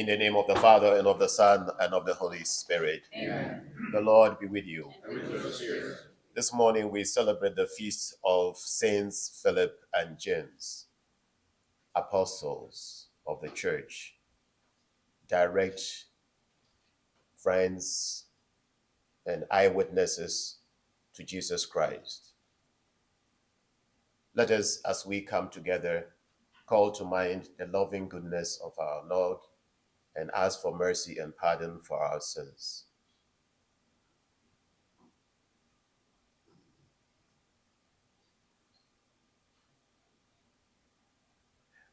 In the name of the Father, and of the Son, and of the Holy Spirit. Amen. The Lord be with you. And with your spirit. This morning we celebrate the feast of Saints Philip and James, apostles of the church, direct friends and eyewitnesses to Jesus Christ. Let us, as we come together, call to mind the loving goodness of our Lord and ask for mercy and pardon for our sins.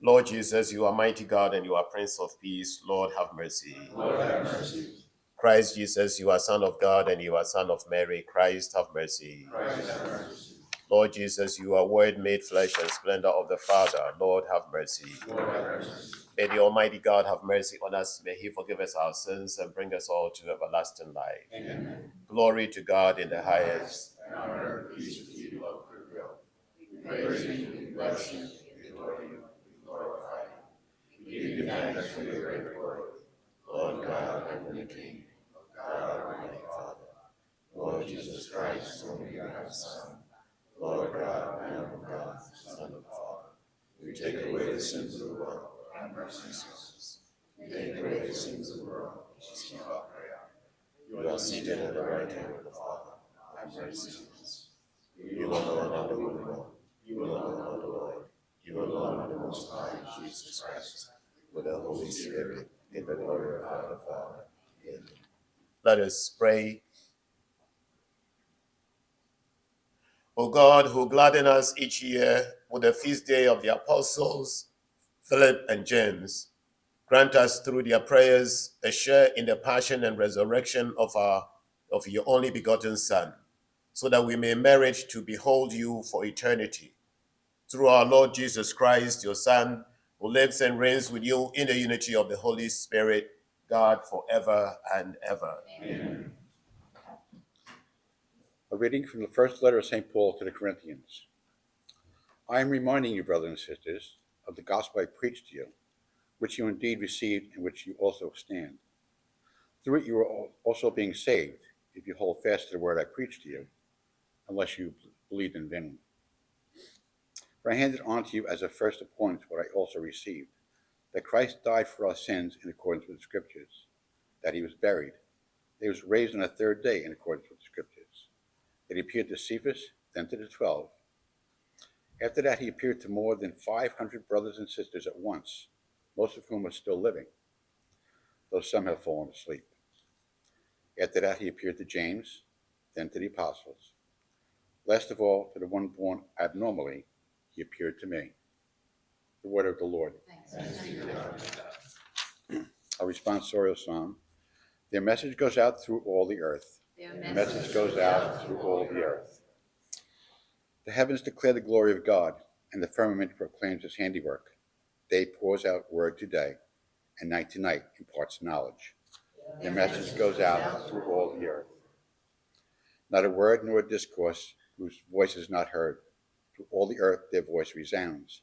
Lord Jesus, you are mighty God and you are Prince of Peace. Lord, have mercy. Lord, have mercy. Christ Jesus, you are Son of God and you are Son of Mary. Christ, have mercy. Christ, have mercy. Lord Jesus, you are Word made flesh and splendor of the Father. Lord, have mercy. Lord, have mercy. May the Almighty God have mercy on us. May He forgive us our sins and bring us all to everlasting life. Amen. Glory to God in the highest. And on earth, peace with you, of goodwill. We praise you, we bless you, we adore you, we glorify you. We give you thanks for your great glory. Lord God, Heavenly King, God, Almighty Father, Lord Jesus Christ, only begotten Son, Lord God, Lamb of God, Son of Father, you take away the sins of the world, have mercy on us. You take away the sins of the world, receive our prayer. You are seated at the right hand of the Father, have mercy on us. You alone are the One, you alone are the Lord, you alone are the Most High, Jesus Christ, with the Holy Spirit, in the glory of God the Father. Amen. Let us pray. O God, who gladden us each year with the feast day of the apostles, Philip and James, grant us through their prayers a share in the passion and resurrection of our of your only begotten Son, so that we may merit to behold you for eternity. Through our Lord Jesus Christ, your Son, who lives and reigns with you in the unity of the Holy Spirit, God forever and ever. Amen. Reading from the first letter of St. Paul to the Corinthians. I am reminding you, brothers and sisters, of the gospel I preached to you, which you indeed received and which you also stand. Through it you are also being saved, if you hold fast to the word I preached to you, unless you believed in vain. For I handed on to you as a first importance what I also received, that Christ died for our sins in accordance with the Scriptures, that he was buried, that he was raised on the third day in accordance with the Scriptures, he appeared to Cephas, then to the twelve. After that, he appeared to more than 500 brothers and sisters at once, most of whom are still living, though some have fallen asleep. After that, he appeared to James, then to the apostles. Last of all, to the one born abnormally, he appeared to me. The word of the Lord. A responsorial psalm. Their message goes out through all the earth. The message goes out through all the earth. The heavens declare the glory of God, and the firmament proclaims his handiwork. Day pours out word to day, and night to night imparts knowledge. Their message goes out through all the earth. Not a word nor a discourse whose voice is not heard. Through all the earth their voice resounds,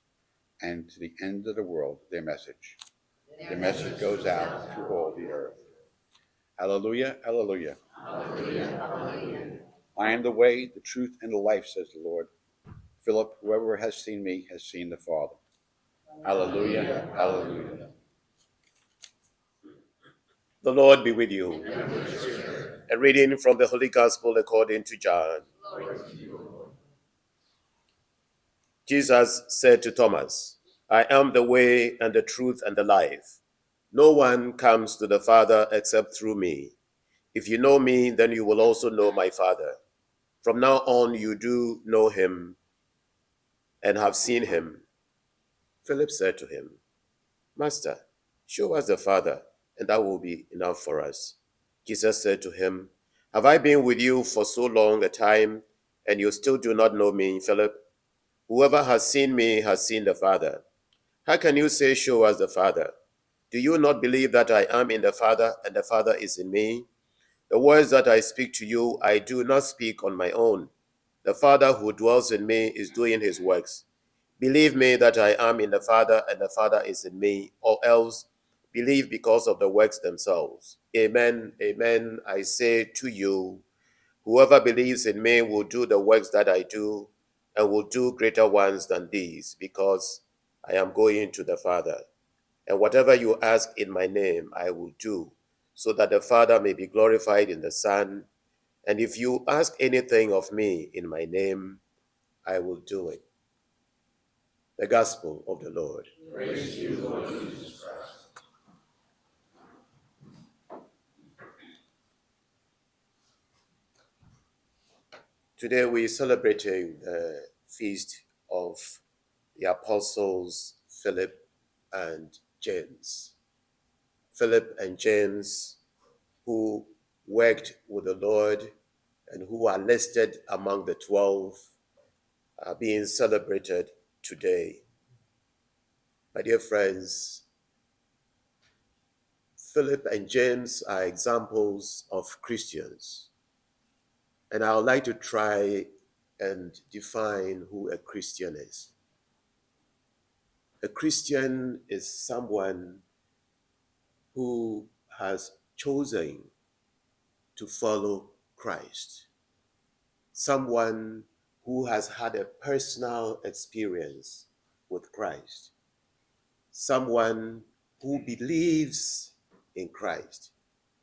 and to the end of the world their message. Their message goes out through all the earth. Hallelujah, hallelujah. I am the way, the truth, and the life, says the Lord. Philip, whoever has seen me has seen the Father. Hallelujah, hallelujah. The Lord be with you. A reading from the Holy Gospel according to John. Jesus said to Thomas, I am the way and the truth and the life. No one comes to the Father except through me. If you know me, then you will also know my Father. From now on, you do know him and have seen him. Philip said to him, Master, show us the Father, and that will be enough for us. Jesus said to him, Have I been with you for so long a time, and you still do not know me, Philip? Whoever has seen me has seen the Father. How can you say, Show us the Father? Do you not believe that I am in the Father, and the Father is in me? The words that I speak to you, I do not speak on my own. The Father who dwells in me is doing his works. Believe me that I am in the Father, and the Father is in me, or else believe because of the works themselves. Amen, amen. I say to you, whoever believes in me will do the works that I do and will do greater ones than these because I am going to the Father. And whatever you ask in my name, I will do, so that the Father may be glorified in the Son. And if you ask anything of me in my name, I will do it. The Gospel of the Lord. Praise you, Lord Jesus Christ. Today we're celebrating the uh, feast of the apostles Philip and James. Philip and James, who worked with the Lord and who are listed among the 12, are being celebrated today. My dear friends, Philip and James are examples of Christians. And I would like to try and define who a Christian is. A Christian is someone who has chosen to follow Christ, someone who has had a personal experience with Christ, someone who believes in Christ,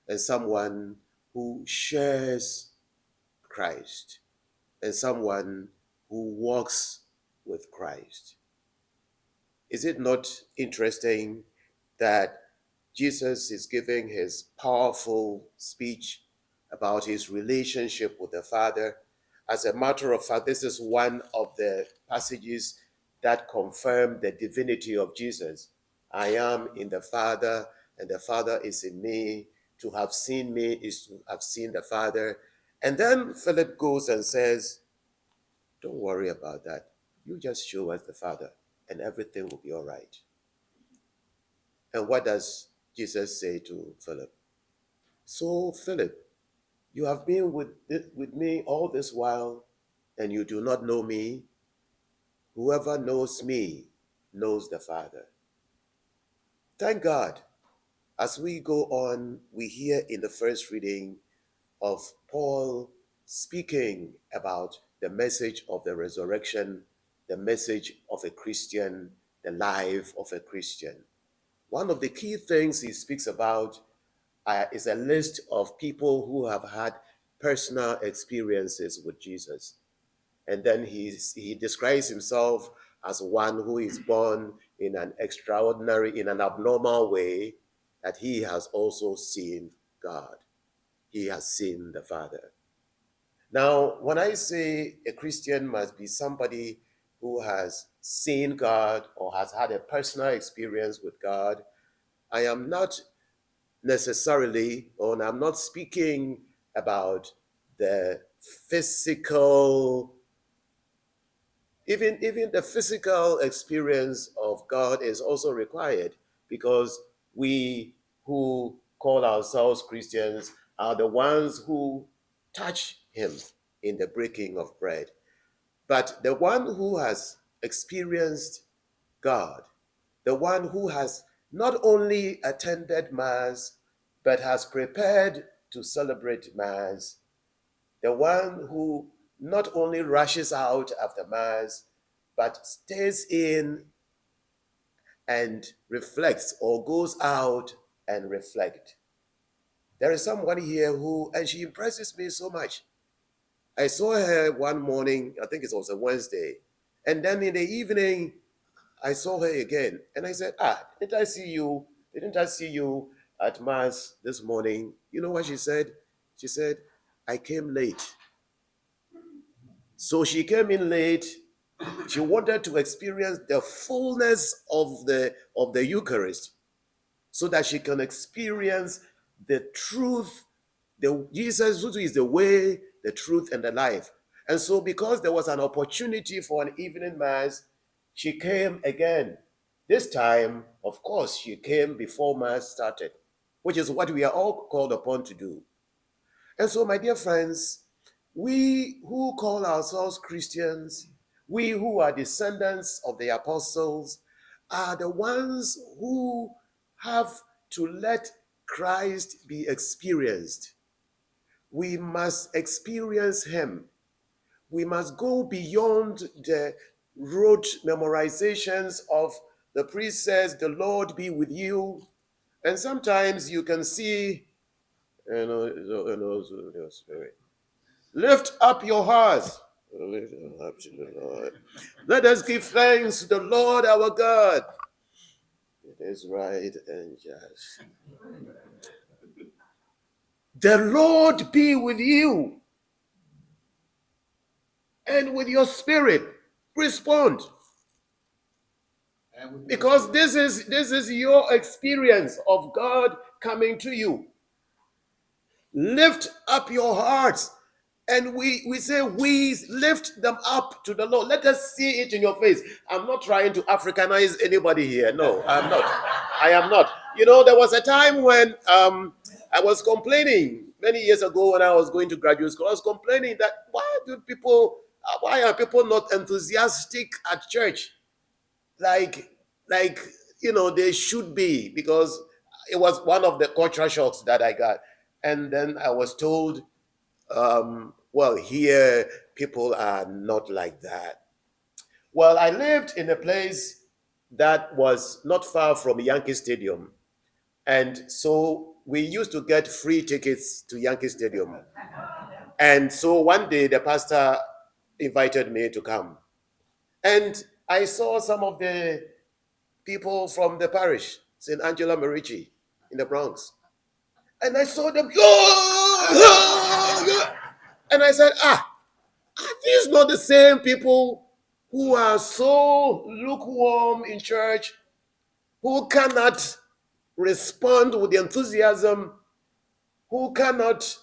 and someone who shares Christ, and someone who walks with Christ. Is it not interesting that Jesus is giving his powerful speech about his relationship with the Father? As a matter of fact, this is one of the passages that confirm the divinity of Jesus. I am in the Father, and the Father is in me. To have seen me is to have seen the Father. And then Philip goes and says, Don't worry about that. You just show us the Father and everything will be all right. And what does Jesus say to Philip? So, Philip, you have been with, with me all this while, and you do not know me. Whoever knows me knows the Father. Thank God. As we go on, we hear in the first reading of Paul speaking about the message of the resurrection the message of a Christian, the life of a Christian. One of the key things he speaks about uh, is a list of people who have had personal experiences with Jesus. And then he, he describes himself as one who is born in an extraordinary, in an abnormal way, that he has also seen God. He has seen the Father. Now, when I say a Christian must be somebody who has seen God or has had a personal experience with God. I am not necessarily, or I'm not speaking about the physical, even, even the physical experience of God is also required because we who call ourselves Christians are the ones who touch Him in the breaking of bread. But the one who has experienced God, the one who has not only attended Mass, but has prepared to celebrate Mass, the one who not only rushes out after Mass, but stays in and reflects or goes out and reflect. There is someone here who, and she impresses me so much. I saw her one morning, I think it was a Wednesday, and then in the evening, I saw her again, and I said, "Ah, didn't I see you? Didn't I see you at mass this morning?" You know what she said? She said, "I came late." So she came in late. She wanted to experience the fullness of the of the Eucharist, so that she can experience the truth. The Jesus who is the way, the truth, and the life. And so, because there was an opportunity for an evening mass, she came again. This time, of course, she came before mass started, which is what we are all called upon to do. And so, my dear friends, we who call ourselves Christians, we who are descendants of the apostles, are the ones who have to let Christ be experienced. We must experience Him. We must go beyond the rote memorizations of the priest says, The Lord be with you. And sometimes you can see, you know, you know. Lift up your hearts. Let us give thanks to the Lord our God. It is right and just. The Lord be with you and with your spirit. Respond. Because this is this is your experience of God coming to you. Lift up your hearts. And we, we say, we lift them up to the Lord. Let us see it in your face. I'm not trying to Africanize anybody here. No, I'm not. I am not. You know, there was a time when um, I was complaining many years ago when I was going to graduate school. I was complaining that why do people, why are people not enthusiastic at church? Like, like you know, they should be because it was one of the cultural shocks that I got. And then I was told, um, well, here people are not like that. Well, I lived in a place that was not far from Yankee Stadium. And so we used to get free tickets to Yankee Stadium. And so one day the pastor invited me to come. And I saw some of the people from the parish, St. Angela Merici in the Bronx. And I saw them, and I said, ah, are these not the same people who are so lukewarm in church, who cannot respond with enthusiasm, who cannot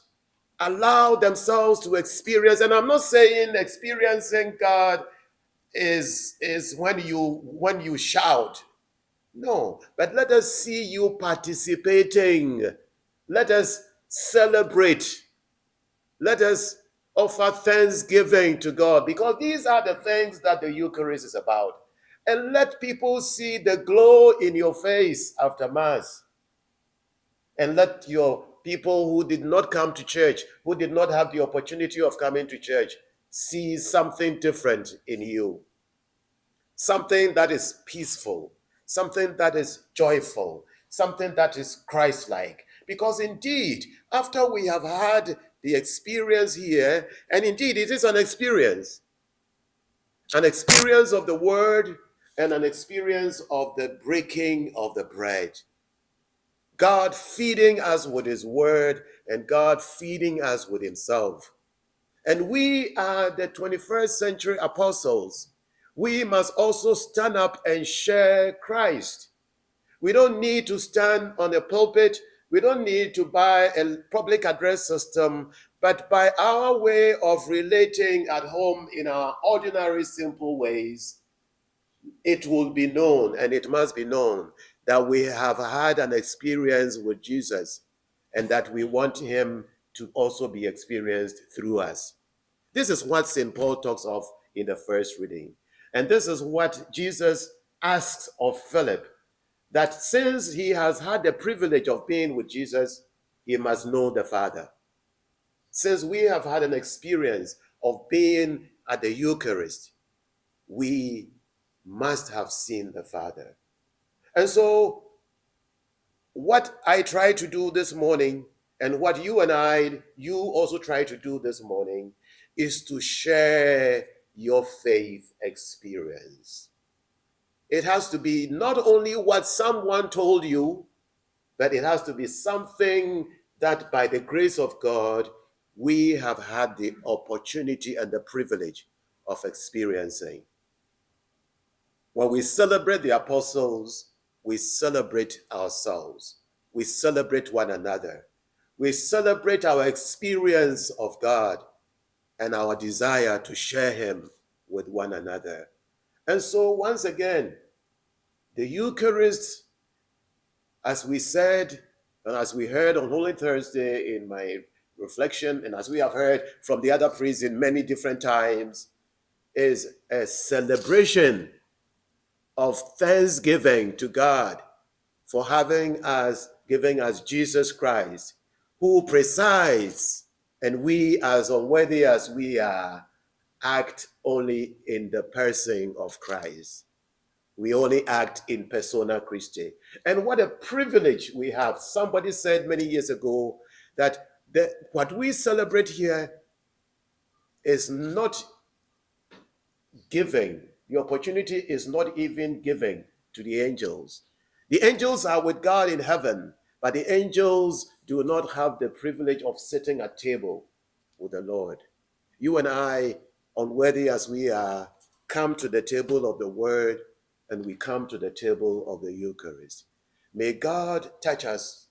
allow themselves to experience? And I'm not saying experiencing God is, is when you when you shout. No, but let us see you participating. Let us celebrate. Let us offer thanksgiving to God because these are the things that the Eucharist is about. And let people see the glow in your face after Mass. And let your people who did not come to church, who did not have the opportunity of coming to church, see something different in you. Something that is peaceful, something that is joyful, something that is Christ like. Because indeed, after we have had the experience here, and indeed it is an experience, an experience of the word and an experience of the breaking of the bread. God feeding us with his word and God feeding us with himself. And we are the 21st century apostles. We must also stand up and share Christ. We don't need to stand on a pulpit we don't need to buy a public address system, but by our way of relating at home in our ordinary, simple ways, it will be known and it must be known that we have had an experience with Jesus and that we want him to also be experienced through us. This is what St. Paul talks of in the first reading. And this is what Jesus asks of Philip that since he has had the privilege of being with Jesus, he must know the Father. Since we have had an experience of being at the Eucharist, we must have seen the Father. And so, what I try to do this morning, and what you and I, you also try to do this morning, is to share your faith experience. It has to be not only what someone told you, but it has to be something that by the grace of God, we have had the opportunity and the privilege of experiencing. When we celebrate the apostles, we celebrate ourselves. We celebrate one another. We celebrate our experience of God and our desire to share Him with one another. And so, once again, the Eucharist, as we said, and as we heard on Holy Thursday in my reflection, and as we have heard from the other priests in many different times, is a celebration of thanksgiving to God for having us, giving us Jesus Christ, who presides, and we, as unworthy as we are, act only in the person of Christ. We only act in persona Christi. And what a privilege we have. Somebody said many years ago that the, what we celebrate here is not giving. The opportunity is not even given to the angels. The angels are with God in heaven, but the angels do not have the privilege of sitting at table with the Lord. You and I, unworthy as we are, come to the table of the word and we come to the table of the Eucharist. May God touch us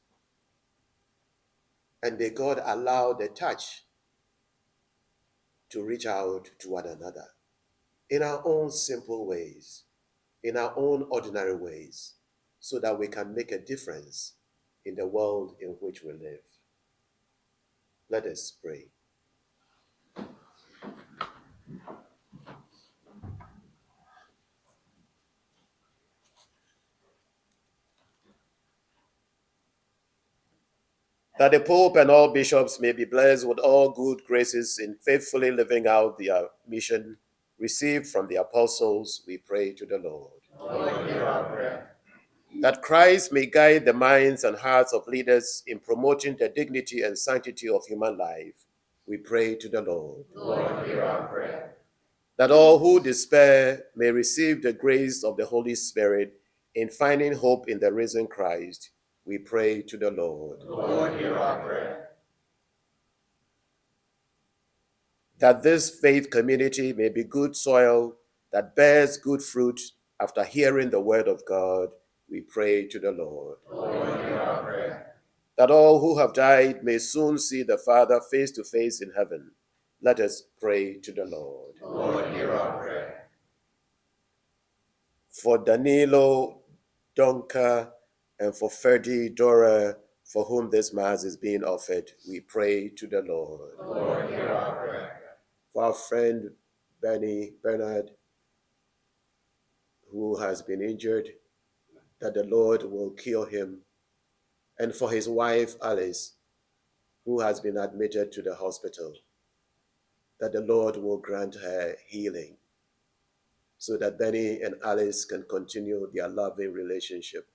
and may God allow the touch to reach out to one another in our own simple ways, in our own ordinary ways, so that we can make a difference in the world in which we live. Let us pray. that the Pope and all bishops may be blessed with all good graces in faithfully living out their mission received from the apostles, we pray to the Lord. Lord, hear our prayer. That Christ may guide the minds and hearts of leaders in promoting the dignity and sanctity of human life, we pray to the Lord. Lord, hear our prayer. That all who despair may receive the grace of the Holy Spirit in finding hope in the risen Christ, we pray to the Lord. Lord, hear our prayer. That this faith community may be good soil that bears good fruit after hearing the word of God, we pray to the Lord. Lord, hear our prayer. That all who have died may soon see the Father face to face in heaven, let us pray to the Lord. Lord, hear our prayer. For Danilo, Donka, and for Ferdi Dora, for whom this Mass is being offered, we pray to the Lord. Lord, hear our prayer. Our friend Benny Bernard, who has been injured, that the Lord will cure him. And for his wife Alice, who has been admitted to the hospital, that the Lord will grant her healing so that Benny and Alice can continue their loving relationship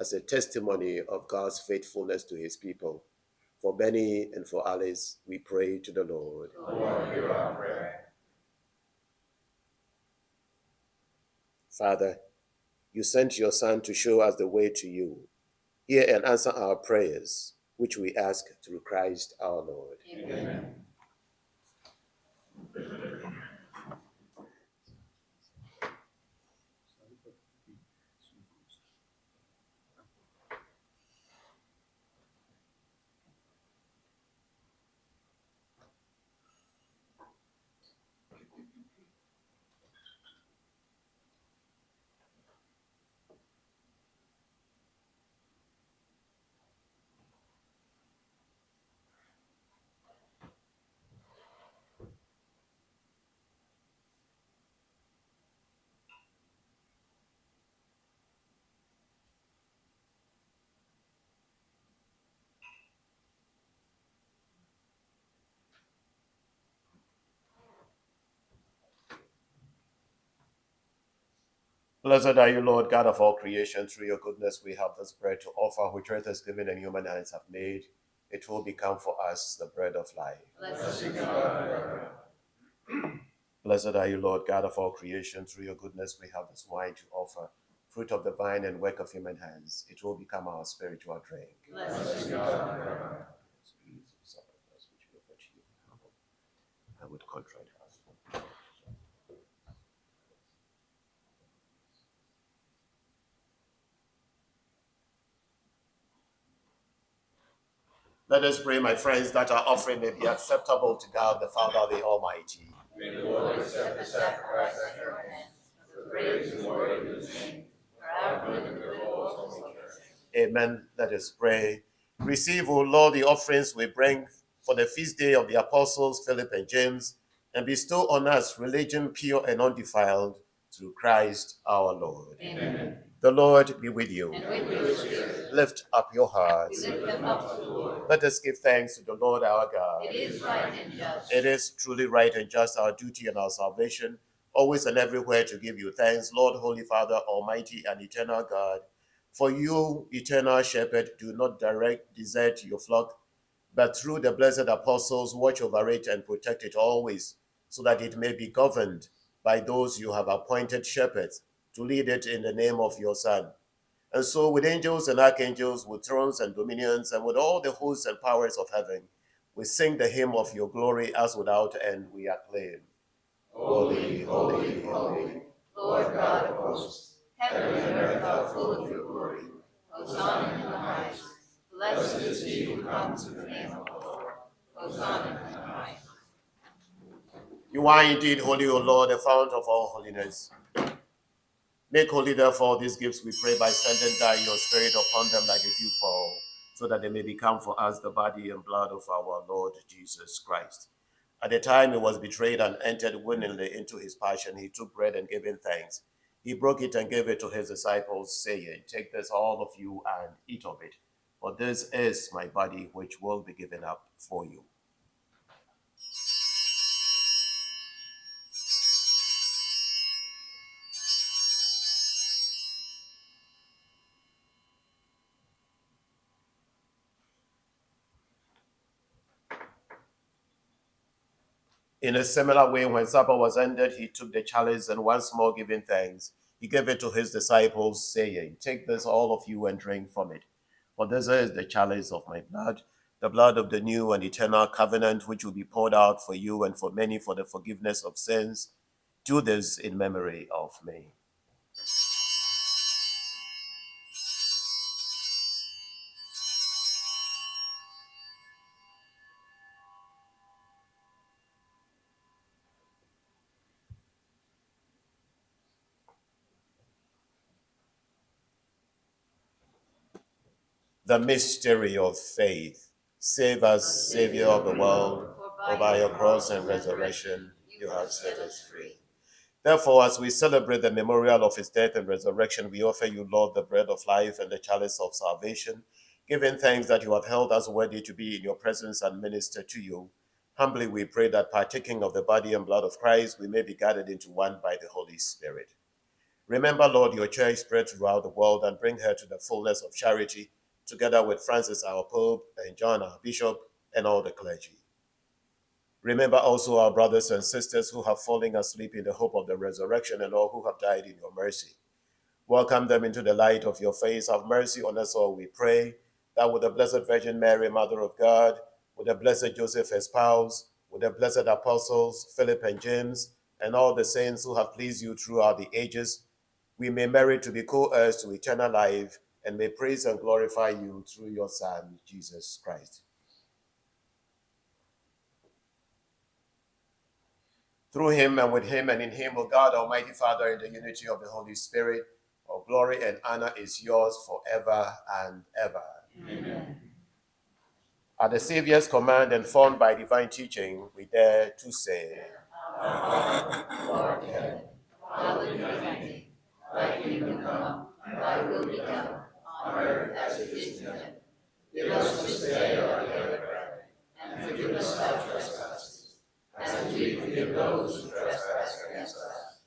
as a testimony of God's faithfulness to his people. For Benny and for Alice, we pray to the Lord. Lord, hear our prayer. Father, you sent your Son to show us the way to you. Hear and answer our prayers, which we ask through Christ our Lord. Amen. Blessed are you, Lord, God of all creation. Through your goodness, we have this bread to offer, which earth has given and human hands have made. It will become for us the bread of life. Blessed be God forever. Blessed are you, Lord, God of all creation. Through your goodness, we have this wine to offer, fruit of the vine and work of human hands. It will become our spiritual drink. Blessed God. I would contrite heart. Let us pray, my friends, that our offering may be acceptable to God the Father, the Almighty. May the Lord accept the sacrifice at your hands, for praise and glory of his name, for our good and the good of all his holy. Amen. Let us pray. Receive, O Lord, the offerings we bring for the feast day of the apostles Philip and James, and bestow on us religion pure and undefiled through Christ our Lord. Amen. The Lord be with you. And with your spirit. Lift up your hearts. lift them up to the Lord. Let us give thanks to the Lord our God. It is right and just. It is truly right and just our duty and our salvation, always and everywhere to give you thanks, Lord, Holy Father, Almighty and eternal God. For you, eternal shepherd, do not direct, desert your flock, but through the blessed apostles, watch over it and protect it always, so that it may be governed by those you have appointed shepherds to lead it in the name of your Son. And so, with angels and archangels, with thrones and dominions, and with all the hosts and powers of heaven, we sing the hymn of your glory as without end we acclaim. Holy, holy, holy, Lord God of hosts, heaven and earth are full of your glory. Hosanna in the highest. Blessed is he who comes in the name of the Lord. Hosanna in the highest. You are indeed holy, O Lord, the fount of all holiness. Make holy, therefore, these gifts, we pray, by sending down your Spirit upon them like a dewfall, so that they may become for us the body and blood of our Lord Jesus Christ. At the time he was betrayed and entered willingly into his passion, he took bread and him thanks. He broke it and gave it to his disciples, saying, Take this, all of you, and eat of it, for this is my body, which will be given up for you. In a similar way, when supper was ended, he took the chalice and once more giving thanks, he gave it to his disciples, saying, Take this, all of you, and drink from it. For this is the chalice of my blood, the blood of the new and eternal covenant, which will be poured out for you and for many for the forgiveness of sins. Do this in memory of me. The mystery of faith. Save us, Savior of the world, for by your cross and resurrection you have set us free. Therefore, as we celebrate the memorial of his death and resurrection, we offer you, Lord, the bread of life and the chalice of salvation, giving thanks that you have held us worthy to be in your presence and minister to you. Humbly we pray that partaking of the body and blood of Christ, we may be gathered into one by the Holy Spirit. Remember, Lord, your church spread throughout the world and bring her to the fullness of charity, together with Francis, our Pope, and John, our Bishop, and all the clergy. Remember also our brothers and sisters who have fallen asleep in the hope of the resurrection and all who have died in your mercy. Welcome them into the light of your face. Have mercy on us all, we pray, that with the Blessed Virgin Mary, Mother of God, with the Blessed Joseph, her spouse, with the blessed apostles, Philip and James, and all the saints who have pleased you throughout the ages, we may merit to be co heirs to eternal life and may praise and glorify you through your Son, Jesus Christ. Through him and with him and in him, O God, Almighty Father, in the unity of the Holy Spirit, all glory and honor is yours forever and ever. Amen. At the Savior's command and formed by divine teaching, we dare to say, Lord, heaven, on earth as it is in heaven. Give us this day our daily bread, and forgive us our trespasses, as we forgive those who trespass against us.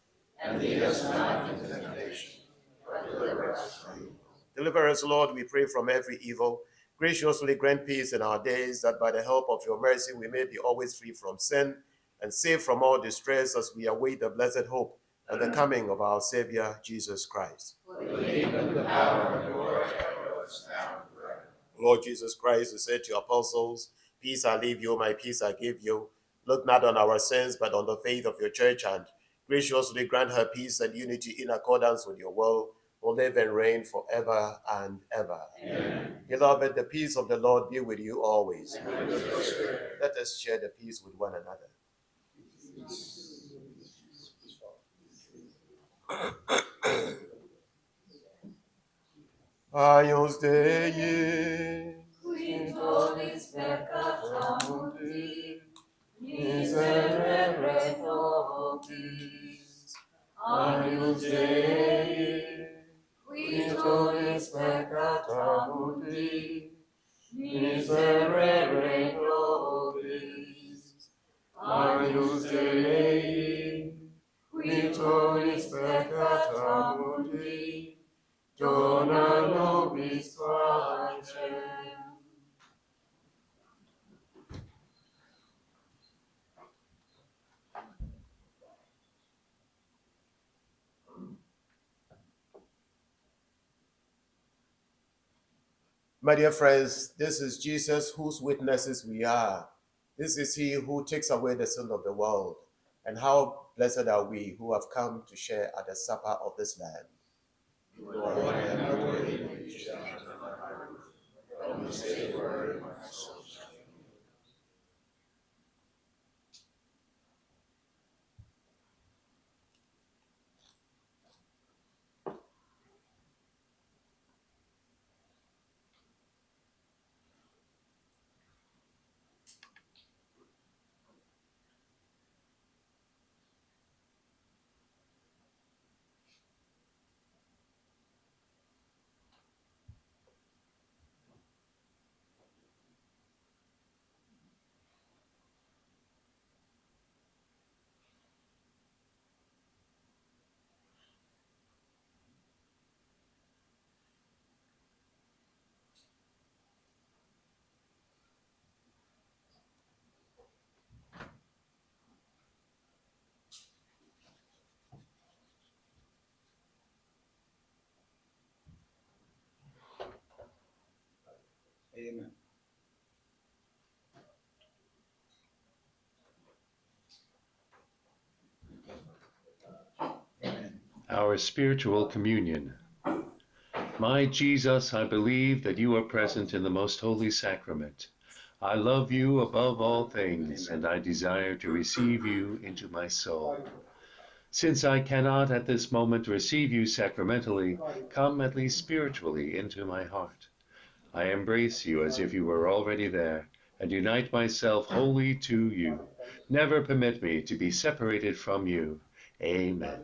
And lead us not into temptation, but deliver us from evil. Deliver us, Lord, we pray, from every evil. Graciously grant peace in our days, that by the help of your mercy we may be always free from sin and safe from all distress as we await the blessed hope and the coming of our Savior, Jesus Christ. For the kingdom, the power, and the glory are yours now and forever. Lord Jesus Christ, who said to your apostles, Peace I leave you, my peace I give you. Look not on our sins, but on the faith of your church, and graciously grant her peace and unity in accordance with your will, who live and reign forever and ever. Amen. Beloved, the peace of the Lord be with you always. And with your spirit. Let us share the peace with one another. Agnus Dei, Qui tollis peccata mundi, miserere nobis. Agnus Dei, qui tollis peccata mundi, miserere nobis. Agnus Dei, tollis peccata mundi, dona nobis pacem. My dear friends, this is Jesus whose witnesses we are. This is he who takes away the sin of the world. And how blessed are we who have come to share at the supper of this Lamb. Lord, I am not worthy that you should enter my heart, but only say a word, and my soul shall be healed. Amen. Our spiritual communion. My Jesus, I believe that you are present in the most holy sacrament. I love you above all things, and I desire to receive you into my soul. Since I cannot at this moment receive you sacramentally, come at least spiritually into my heart. I embrace you as if you were already there, and unite myself wholly to you. Never permit me to be separated from you. Amen.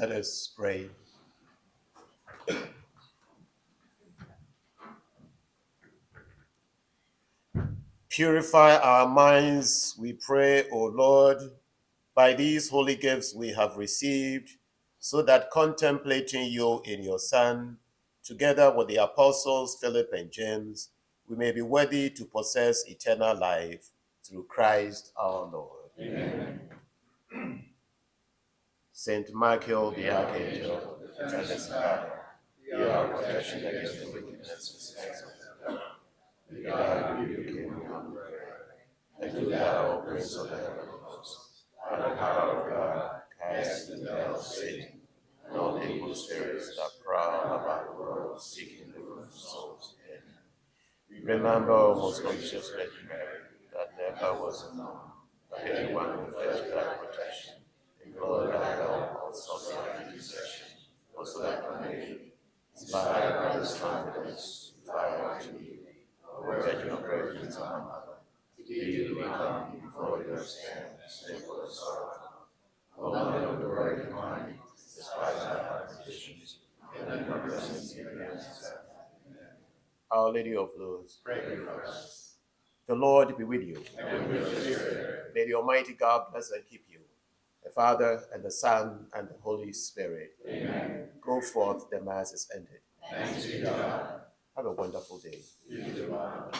Let us pray. Purify our minds, we pray, O Lord, by these holy gifts we have received, so that contemplating you in your Son, together with the apostles Philip and James, we may be worthy to possess eternal life through Christ our Lord. Amen. Saint Michael the Archangel, defend us battle. Be our protection against the wickedness and of the devil. May God rebuke him, we. And do thou, O Prince of the heavenly hosts, by the power of God, cast into hell Satan and all the evil spirits that prowl about the world, seeking the ruin of souls. Remember, O most gracious Virgin Mary, that never was known that anyone who to thy protection, implored thy help, or sought thy was left unaided. Inspired by this confidence, fly unto thee, O Virgin of Virgins, our Mother. Do we come before your stand, sinful and sorrowful. O Mother of the Word divine, despise our petitions, and then our in us. Our Lady of Lourdes, Pray for us. the Lord be with you. And with your spirit. May the Almighty God bless and keep you, the Father and the Son and the Holy Spirit. Amen. Go forth, the Mass is ended. Thanks be to God. Have a wonderful day. You do well.